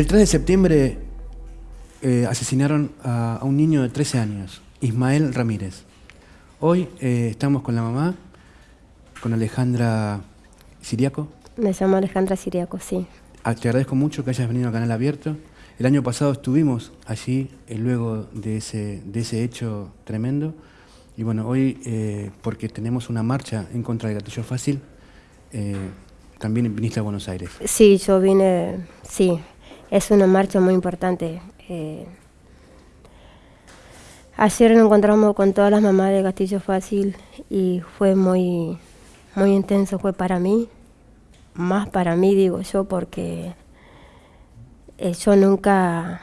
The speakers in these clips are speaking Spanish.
El 3 de septiembre eh, asesinaron a, a un niño de 13 años, Ismael Ramírez. Hoy eh, estamos con la mamá, con Alejandra Siriaco. Me llamo Alejandra Siriaco, sí. Ah, Te agradezco mucho que hayas venido al canal abierto. El año pasado estuvimos allí eh, luego de ese, de ese hecho tremendo. Y bueno, hoy, porque tenemos una marcha en contra del gatillo fácil, también viniste a Buenos Aires. Sí, yo vine, sí, es una marcha muy importante. Eh, ayer nos encontramos con todas las mamás de Castillo Fácil y fue muy, muy intenso, fue para mí, más para mí digo yo, porque eh, yo nunca,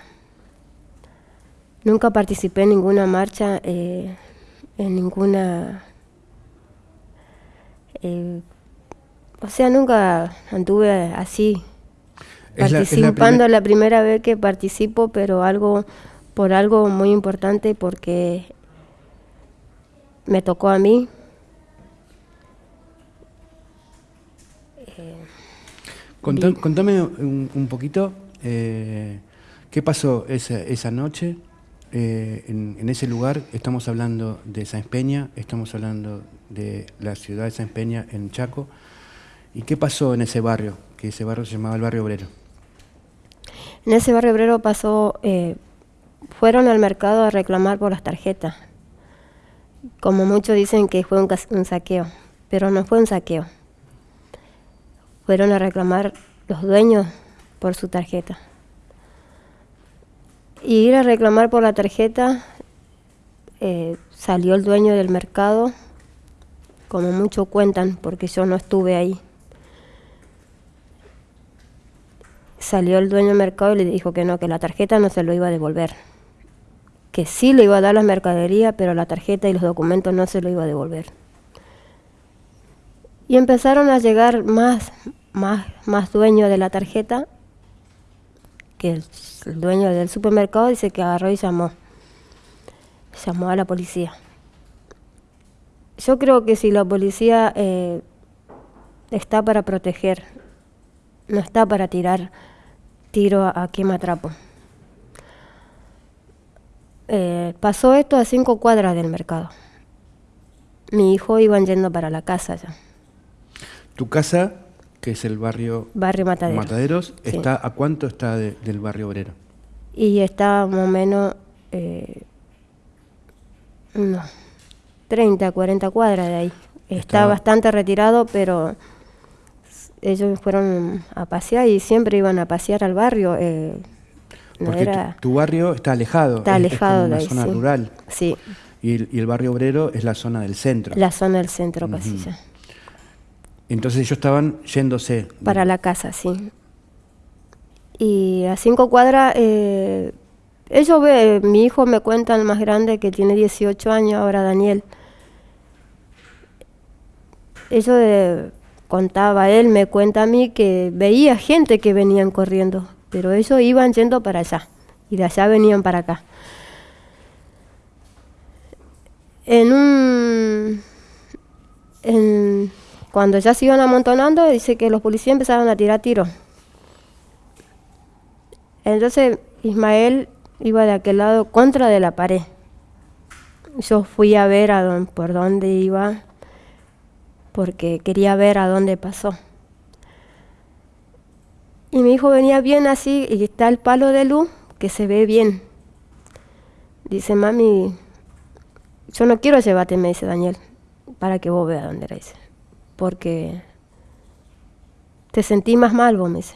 nunca participé en ninguna marcha, eh, en ninguna... o sea, nunca anduve así, Es la- es la participando primer- la primera vez que participo, pero algo por algo muy importante porque me tocó a mí. Contá- contame un, un poquito eh, qué pasó esa, esa noche eh, en, en ese lugar. Estamos hablando de Sáenz Peña, estamos hablando de la ciudad de Sáenz Peña en Chaco. ¿Y qué pasó en ese barrio? Que ese barrio se llamaba el barrio obrero. En ese barrio obrero pasó, eh, fueron al mercado a reclamar por las tarjetas. Como muchos dicen que fue un, saqueo, pero no fue un saqueo. Fueron a reclamar los dueños por su tarjeta. Y ir a reclamar por la tarjeta, eh, salió el dueño del mercado, como muchos cuentan, porque yo no estuve ahí. Salió el dueño del mercado y le dijo que no, que la tarjeta no se lo iba a devolver. Que sí le iba a dar la mercadería, pero la tarjeta y los documentos no se lo iba a devolver. Y empezaron a llegar más, más, más dueños de la tarjeta, que el, el dueño del supermercado dice que agarró y llamó. Llamó a la policía. Yo creo que si la policía eh, está para proteger, no está para tirar tiro a, a quematrapo. Eh, pasó esto a cinco cuadras del mercado. Mi hijo iban yendo para la casa ya, Tu casa, que es el barrio barrio Matadero. Mataderos, Sí. está ¿a cuánto está de- del barrio obrero? Y está más o menos eh, unos 30, 40 cuadras de ahí. Está bastante retirado, pero ellos fueron a pasear y siempre iban a pasear al barrio. eh, no Porque tu- era, tu, barrio está alejado. está es- es alejado como de ahí. zona sí. rural. Sí, Y el, y el barrio obrero es la zona del centro. la zona del centro Ujú. casi ya. Entonces ellos estaban yéndose. de- Para la casa, sí. Y a cinco cuadras, eh, ellos ve, mi hijo me cuenta el más grande que tiene 18 años, ahora Daniel. Eso de, contaba él, me cuenta a mí que veía gente que venían corriendo, pero ellos iban yendo para allá y de allá venían para acá. En un en- cuando ya se iban amontonando, dice que los policías empezaron a tirar tiros. Entonces Ismael iba de aquel lado contra de la pared. Yo fui a ver a dónde, por dónde iba, porque quería ver a dónde pasó. Y mi hijo venía bien así, y está el palo de luz que se ve bien. Dice, mami, yo no quiero llevarte, me dice Daniel, para que vos veas dónde era. Porque te sentí más mal, vos me dice.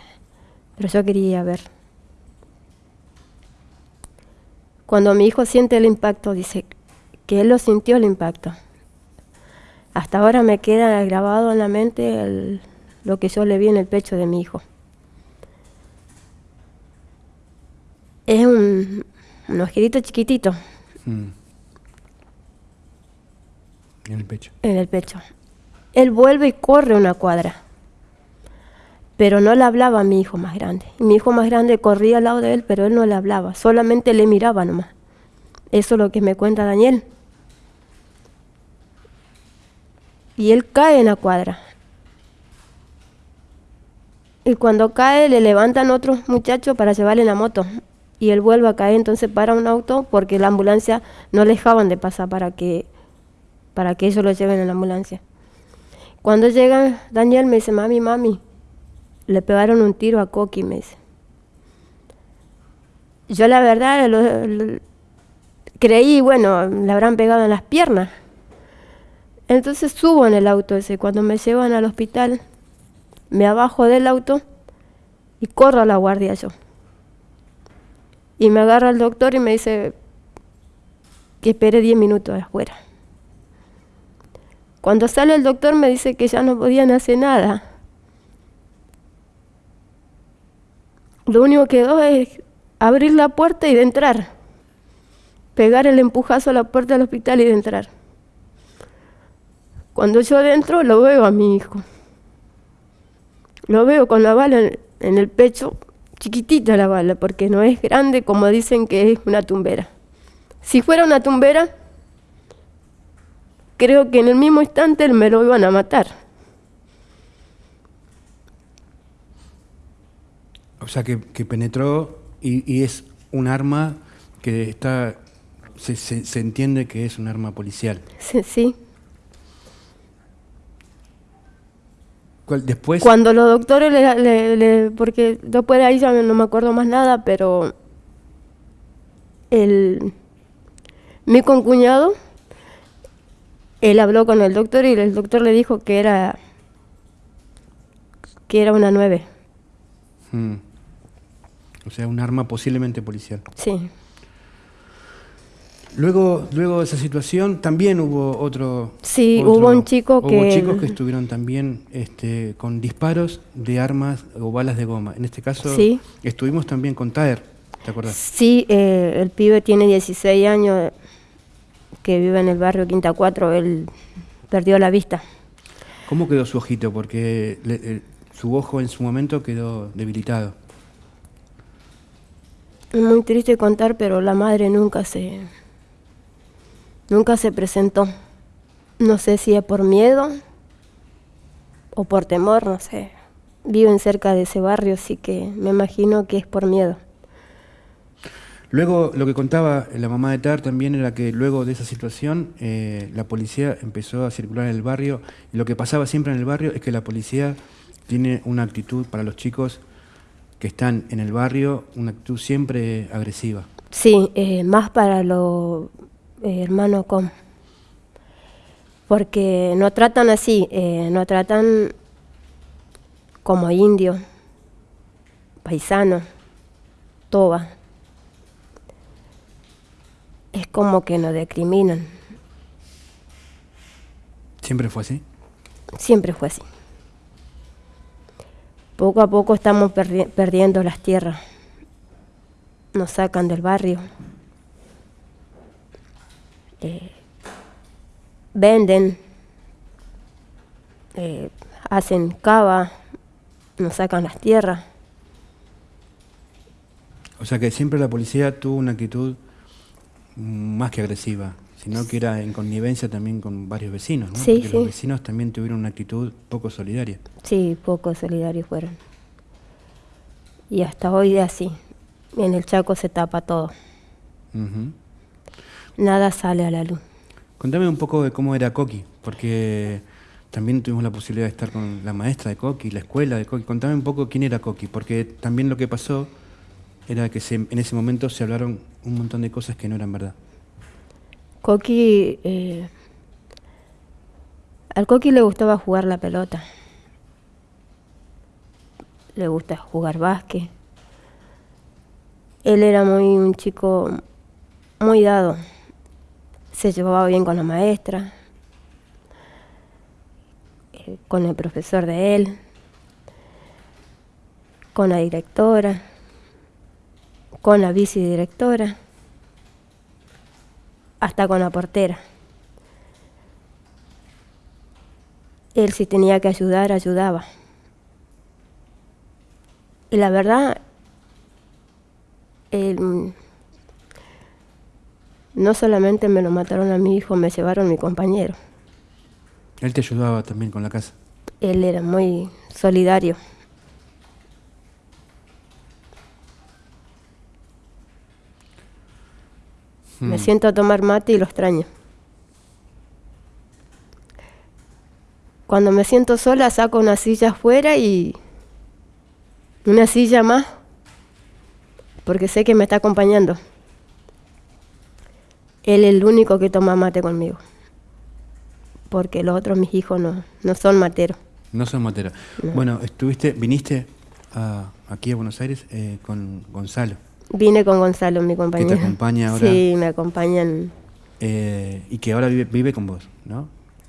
Pero yo quería ver. Cuando mi hijo siente el impacto, dice que él lo sintió el impacto. Hasta ahora me queda grabado en la mente el- lo que yo le vi en el pecho de mi hijo. Es un, un agujerito chiquitito Mm. En el pecho. en el pecho. Él vuelve y corre una cuadra. Pero no le hablaba a mi hijo más grande. Y mi hijo más grande corría al lado de él, pero él no le hablaba, solamente le miraba nomás. Eso es lo que me cuenta Daniel. Y él cae en la cuadra. Y cuando cae le levantan otros muchachos para llevarle la moto. Y él vuelve a caer, entonces para un auto porque la ambulancia no le dejaban de pasar para que, para que ellos lo lleven en la ambulancia. Cuando llega Daniel me dice, mami, mami, le pegaron un tiro a Coqui, me dice. Yo la verdad creí, bueno, le habrán pegado en las piernas. Entonces subo en el auto ese, cuando me llevan al hospital, me abajo del auto y corro a la guardia yo. Y me agarra el doctor y me dice que espere 10 minutos afuera. Cuando sale el doctor me dice que ya no podían hacer nada. Lo único que quedó es abrir la puerta y de entrar. Pegar el empujazo a la puerta del hospital y de entrar. Cuando yo dentro lo veo a mi hijo. Lo veo con la bala en, el pecho, chiquitita la bala, porque no es grande como dicen que es una tumbera. Si fuera una tumbera, creo que en el mismo instante me lo iban a matar. O sea, que, penetró y, es un arma que está, se, entiende que es un arma policial. Sí. sí. Después... Cuando los doctores, le, porque después de ahí ya no me acuerdo más nada, pero el, mi concuñado, él habló con el doctor y el doctor le dijo que era que era una nueve. Hmm. O sea, un arma posiblemente policial. Sí. Luego, luego de esa situación también hubo otro... Sí, hubo un chico que... Hubo chicos que estuvieron también este, con disparos de armas o balas de goma. En este caso sí. estuvimos también con Taer, ¿te acuerdas? Sí, eh, el pibe tiene 16 años, que vive en el barrio Quinta 4, él perdió la vista. ¿Cómo quedó su ojito? Porque eh, su ojo en su momento quedó debilitado. Es muy triste contar, pero la madre nunca se Nunca se presentó. No sé si es por miedo o por temor, no sé. Viven cerca de ese barrio, así que me imagino que es por miedo. Luego, lo que contaba la mamá de Tar también era que luego de esa situación, eh, la policía empezó a circular en el barrio. Y lo que pasaba siempre en el barrio es que la policía tiene una actitud para los chicos que están en el barrio, una actitud siempre agresiva. Sí, eh, más para los eh, hermano Com. Porque no tratan así, eh, no tratan como indio, paisano, toba. Es como que nos discriminan. ¿Siempre fue así? Siempre fue así. Poco a poco estamos perdiendo las tierras. Nos sacan del barrio. Eh, venden, eh, hacen cava, nos sacan las tierras. O sea que siempre la policía tuvo una actitud más que agresiva, sino que era en connivencia también con varios vecinos, ¿no? Sí, Porque los vecinos también tuvieron una actitud poco solidaria. Sí, poco solidarios fueron. Y hasta hoy es así. En el Chaco se tapa todo nada sale a la luz. Contame un poco de cómo era Coqui, porque también tuvimos la posibilidad de estar con la maestra de Coqui, la escuela de Coqui. Contame un poco quién era Coqui, porque también lo que pasó era que en ese momento se hablaron un montón de cosas que no eran verdad. Coqui, eh, al Coqui le gustaba jugar la pelota, le gusta jugar básquet. Él era muy un chico muy dado se llevaba bien con la maestra, eh, con el profesor de él, con la directora, con la vicedirectora, hasta con la portera. Él si tenía que ayudar, ayudaba. Y la verdad, él no solamente me lo mataron a mi hijo, me llevaron mi compañero. ¿Él te ayudaba también con la casa? Él era muy solidario. Me hmm. siento a tomar mate y lo extraño. Cuando me siento sola saco una silla afuera y una silla más, porque sé que me está acompañando. Él es el único que toma mate conmigo, porque los otros mis hijos no, no son materos. No son materos. No. Bueno, estuviste, viniste a- aquí a Buenos Aires eh, con Gonzalo Vine con Gonzalo, mi compañero. acompaña ahora? Sí, me acompañan, eh, y que ahora vive, vive con vos, ¿no?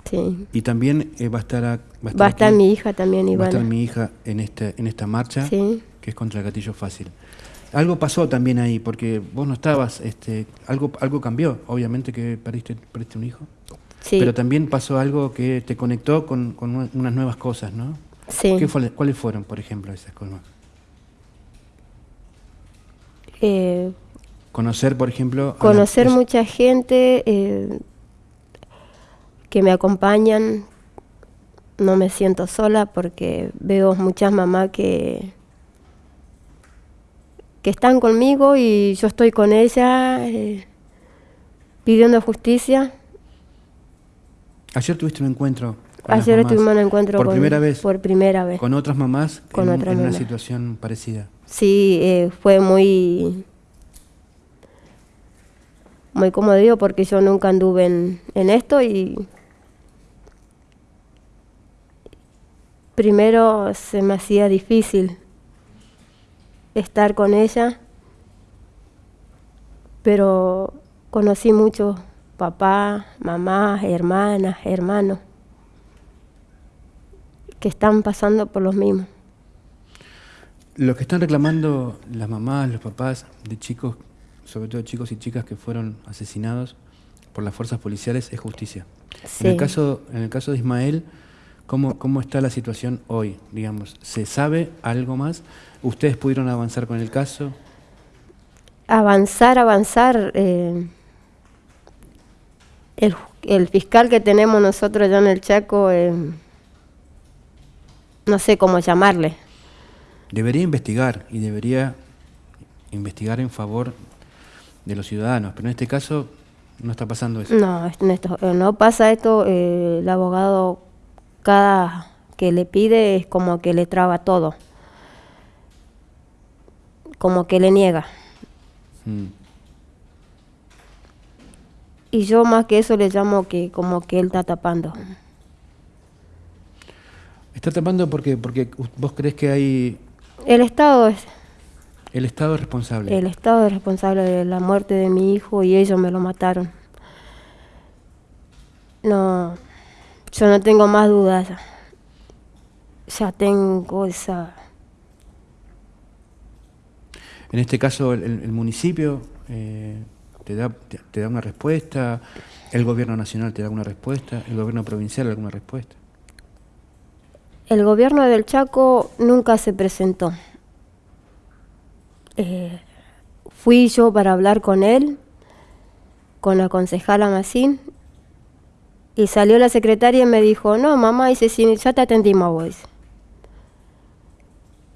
sí. Y también eh, va a estar, a- Va a estar aquí, mi hija también, va a estar mi hija en este, en esta marcha Sí. que es contra el gatillo fácil. Algo pasó también ahí, porque vos no estabas, este, algo, algo cambió, obviamente que perdiste, perdiste un hijo, Sí, pero también pasó algo que te conectó con, con una- unas nuevas cosas, ¿no? sí. ¿Qué fue- ¿Cuáles fueron, por ejemplo, esas cosas? Eh, Conocer, por ejemplo... la- conocer mucha gente eh, que me acompañan. No me siento sola porque veo muchas mamás que, que están conmigo y yo estoy con ella eh, pidiendo justicia. Ayer tuviste un encuentro con las Ayer mamás, tuvimos un encuentro por con- primera vez por primera vez. con otras mamás Con en, otras en una situación parecida. Sí, eh, fue muy, muy digo, porque yo nunca anduve en, en esto y primero se me hacía difícil estar con ella, pero conocí muchos papás, mamás, hermanas, hermanos que están pasando por los mismos. Lo que están reclamando las mamás, los papás de chicos, sobre todo chicos y chicas que fueron asesinados por las fuerzas policiales, es justicia. En, el caso, en el caso de Ismael, ¿cómo, ¿cómo está la situación hoy? Digamos, ¿se sabe algo más? ¿Ustedes pudieron avanzar con el caso? avanzar, avanzar. eh, el, el fiscal que tenemos nosotros allá en el Chaco, eh, no sé cómo llamarle. Debería investigar y debería investigar en favor de los ciudadanos, pero en este caso no está pasando eso. No, eh, no pasa esto. eh, el abogado, cada que le pide, es como que le traba todo. Como que le niega. Mm. Y yo más que eso le llamo que como que él está tapando. Está tapando porque, porque vos crees que hay El Estado es el Estado es responsable. El Estado es responsable de la muerte de mi hijo y ellos me lo mataron. No, yo no tengo más dudas. Ya tengo esa... En este caso, el, municipio eh, te, da, te, te da una respuesta, el gobierno nacional te da una respuesta, el gobierno provincial alguna respuesta. El gobierno del Chaco nunca se presentó. Eh, fui yo para hablar con él, con la concejala Macín, y salió la secretaria y me dijo, no, mamá, dice, sí, ya te atendimos.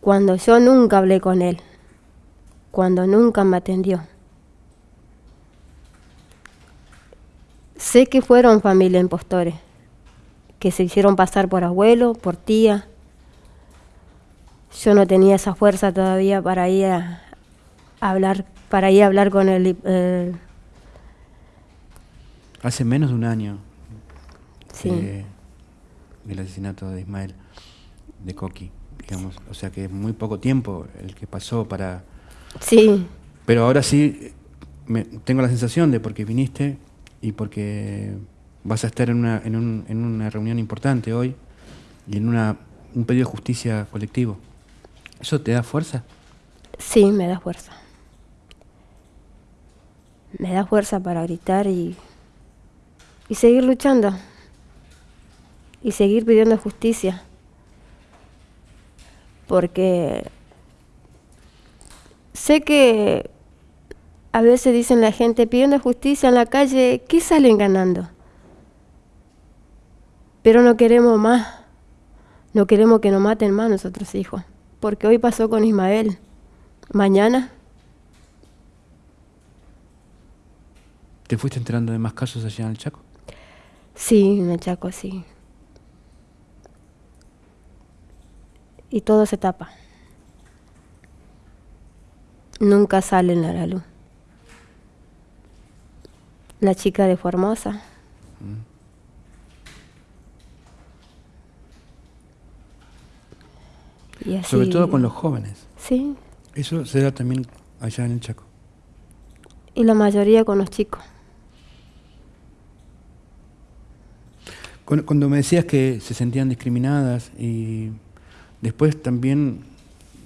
Cuando yo nunca hablé con él, cuando nunca me atendió. Sé que fueron familia impostores, que se hicieron pasar por abuelo, por tía. Yo no tenía esa fuerza todavía para ir a, hablar, para ir a hablar con el, el- Hace menos de un año sí. de- del asesinato de Ismael, de Coqui, digamos. O sea que es muy poco tiempo el que pasó para... Sí, Pero ahora sí, me- tengo la sensación de porque viniste y porque vas a estar en una, en un- en una reunión importante hoy y en una, un pedido de justicia colectivo. ¿Eso te da fuerza? sí, me da fuerza. Me da fuerza para gritar y, y seguir luchando. Y seguir pidiendo justicia. Porque sé que a veces dicen la gente pidiendo justicia en la calle, ¿qué salen ganando? Pero no queremos más. No queremos que nos maten más nuestros hijos. Porque hoy pasó con Ismael. Mañana ¿Te fuiste enterando de más casos allá en el Chaco? Sí, en el Chaco, sí. Y todo se tapa. Nunca salen a la luz. La chica de Formosa. Y así- Sobre todo con los jóvenes. Sí, Eso se da también allá en el Chaco. y la mayoría con los chicos. Cuando me decías que se sentían discriminadas y después también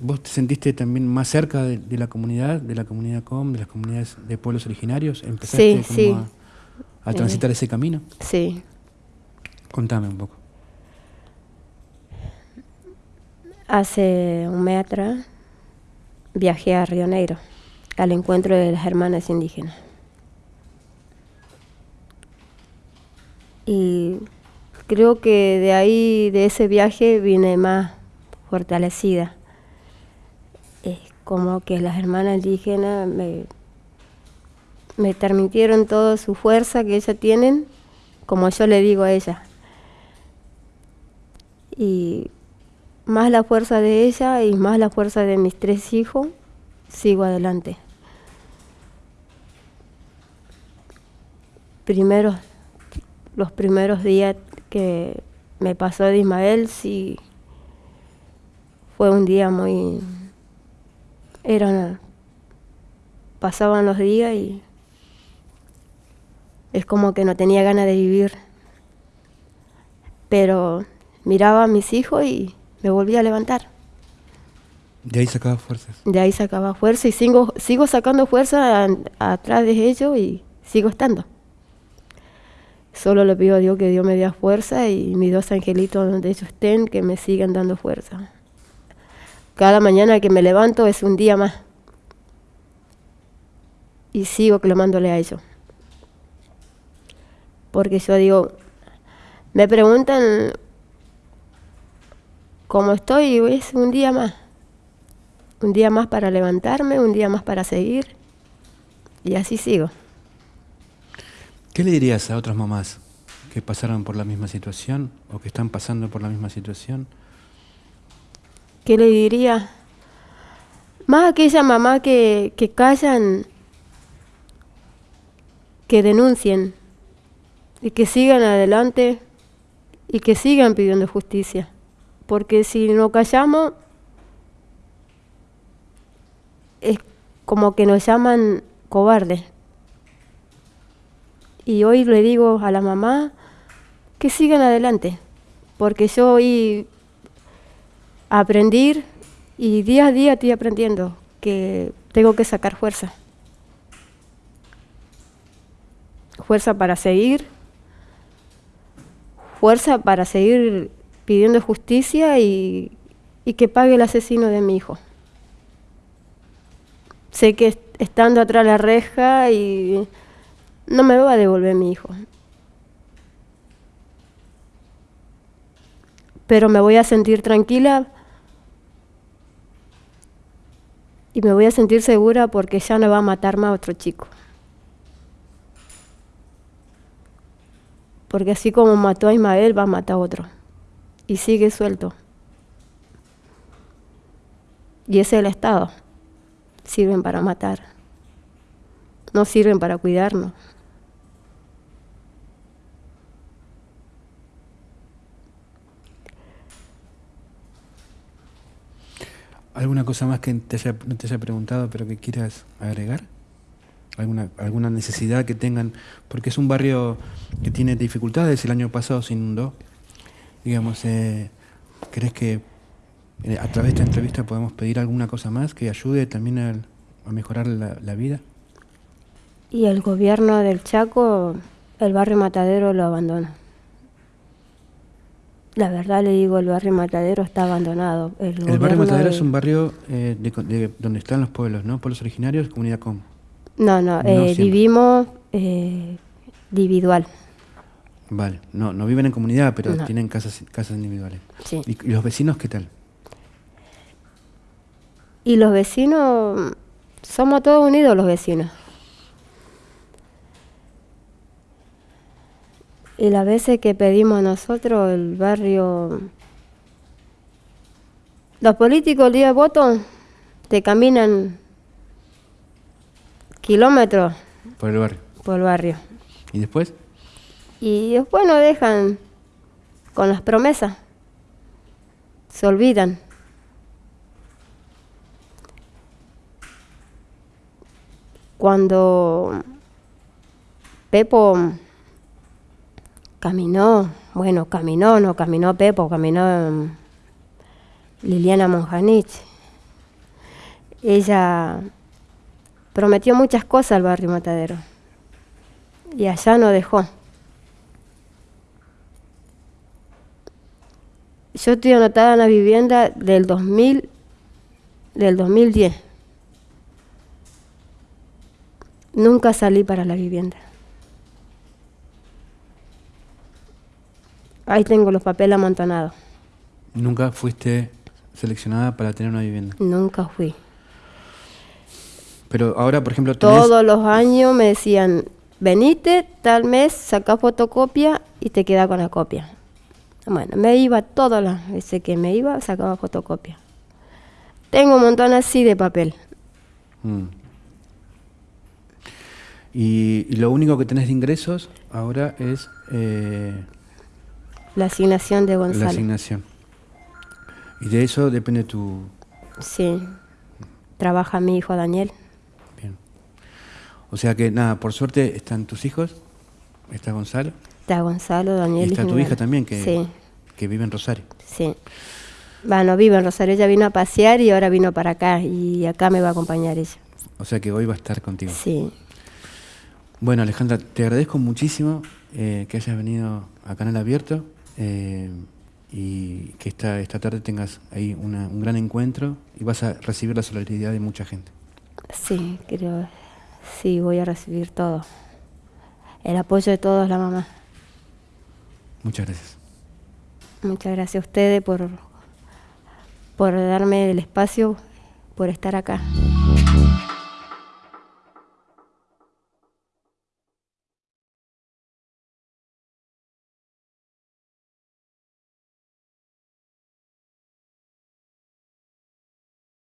vos te sentiste también más cerca de, de la comunidad, de la comunidad COM, de las comunidades de pueblos originarios, empezaste Sí, como sí. a, a transitar ese camino. Sí. Contame un poco. Hace un mes atrás viajé a Río Negro al encuentro de las hermanas indígenas. Y creo que de ahí, de ese viaje, vine más fortalecida. Es como que las hermanas indígenas me, me transmitieron toda su fuerza que ellas tienen, como yo le digo a ellas. Y más la fuerza de ella y más la fuerza de mis tres hijos, sigo adelante. Primeros, los primeros días que me pasó de Ismael, sí, fue un día muy... Eran, pasaban los días y es como que no tenía ganas de vivir. Pero miraba a mis hijos y me volví a levantar. De ahí sacabas fuerzas. De ahí sacaba fuerza y sigo, sigo sacando fuerza atrás de ellos y sigo estando. Solo le pido a Dios que Dios me dé fuerza y mis dos angelitos donde ellos estén, que me sigan dando fuerza. Cada mañana que me levanto es un día más. Y sigo clamándole a ellos. Porque yo digo, me preguntan cómo estoy y es un día más. Un día más para levantarme, un día más para seguir. Y así sigo. ¿Qué le dirías a otras mamás que pasaron por la misma situación o que están pasando por la misma situación? ¿Qué le diría? Más aquella mamá que, que callan, que denuncien y que sigan adelante y que sigan pidiendo justicia. Porque si no callamos, es como que nos llaman cobardes. Y hoy le digo a la mamá que sigan adelante, porque yo hoy aprendí y día a día estoy aprendiendo que tengo que sacar fuerza. Fuerza para seguir, fuerza para seguir pidiendo justicia y, y que pague el asesino de mi hijo. Sé que est- estando atrás de la reja y no me va a devolver mi hijo. Pero me voy a sentir tranquila y me voy a sentir segura porque ya no va a matar más a otro chico. Porque así como mató a Ismael, va a matar a otro. Y sigue suelto. Y ese es el Estado. Sirven para matar. No sirven para cuidarnos. ¿Alguna cosa más que te haya- no te haya preguntado pero que quieras agregar? ¿Alguna, ¿Alguna necesidad que tengan? Porque es un barrio que tiene dificultades, el año pasado se inundó. Digamos, eh, ¿crees que eh, a través de esta entrevista podemos pedir alguna cosa más que ayude también al- a mejorar la vida? Y el gobierno del Chaco, el barrio Matadero lo abandona. La verdad le digo, el barrio Matadero está abandonado. El, El barrio Matadero de- es un barrio eh, de, de donde están los pueblos, ¿no? Pueblos originarios, comunidad com. No, no, No eh, vivimos eh, individual. Vale, no, no viven en comunidad, pero No. tienen casas, casas individuales. Sí. ¿Y, y los vecinos qué tal? Y los vecinos, somos todos unidos los vecinos. Y las veces que pedimos nosotros, el barrio... Los políticos el día de voto te caminan kilómetros Por el barrio. por el barrio. ¿Y después? Y después nos dejan con las promesas. Se olvidan. Cuando Pepo caminó, bueno, caminó, no caminó Pepo, caminó mm, Liliana Monjanich. Ella prometió muchas cosas al barrio Matadero y allá no dejó. Yo estoy anotada en la vivienda del 2000, del 2010. Nunca salí para la vivienda. Ahí tengo los papeles amontonados. ¿Nunca fuiste seleccionada para tener una vivienda? Nunca fui. Pero ahora, por ejemplo, tenés... Todos los años me decían, venite tal mes, saca fotocopia y te queda con la copia. Bueno, me iba todas las veces que me iba, sacaba fotocopia. Tengo un montón así de papel. Mm. Y, y lo único que tenés de ingresos ahora es eh, La asignación de la Gonzalo. asignación. Y de eso depende tu... Sí. Trabaja mi hijo Daniel. Bien. O sea que nada, por suerte están tus hijos, está Gonzalo, Está Gonzalo, Daniel y está tu hija también que, Sí, que vive en Rosario. sí. Bueno, vive en Rosario. Ella vino a pasear y ahora vino para acá. Y acá me va a acompañar ella. O sea que hoy va a estar contigo. Sí. Bueno, Alejandra, te agradezco muchísimo eh, que hayas venido a Canal Abierto eh, y que esta, esta tarde tengas ahí una- un gran encuentro y vas a recibir la solidaridad de mucha gente. Sí, creo. Sí, voy a recibir todo. El apoyo de todos, la mamá. Muchas gracias. Muchas gracias a ustedes por, por darme el espacio, por estar acá.